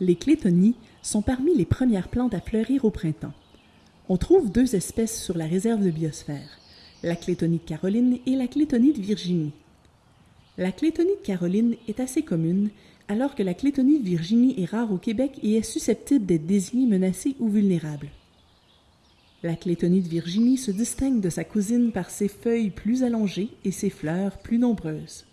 Les clétonies sont parmi les premières plantes à fleurir au printemps. On trouve deux espèces sur la réserve de biosphère, la clétonie de Caroline et la clétonie de Virginie. La clétonie de Caroline est assez commune, alors que la clétonie de Virginie est rare au Québec et est susceptible d'être désignée menacée ou vulnérable. La clétonie de Virginie se distingue de sa cousine par ses feuilles plus allongées et ses fleurs plus nombreuses.